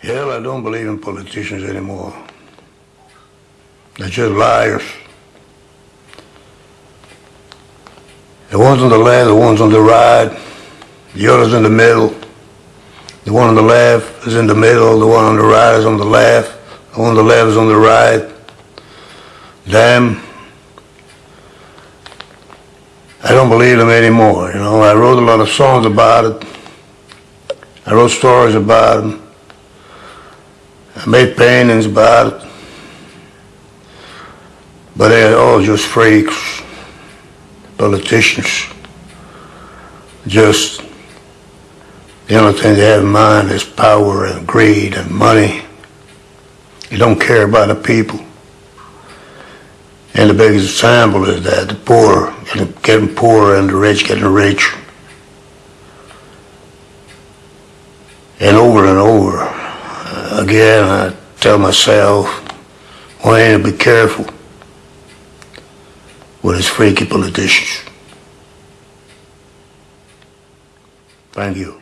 Hell, I don't believe in politicians anymore. They're just liars. The ones on the left, the ones on the right, the others in the middle. The one on the left is in the middle, the one on the right is on the left, the one on the left is on the right. Them. I don't believe them anymore, you know. I wrote a lot of songs about it. I wrote stories about them. I made paintings it. But they're all just freaks, politicians. Just the only thing they have in mind is power and greed and money. They don't care about the people. And the biggest example is that the poor getting, poorer and the rich getting rich. And over and over again, I tell myself, Wayne, be careful with his freaky politicians. Thank you.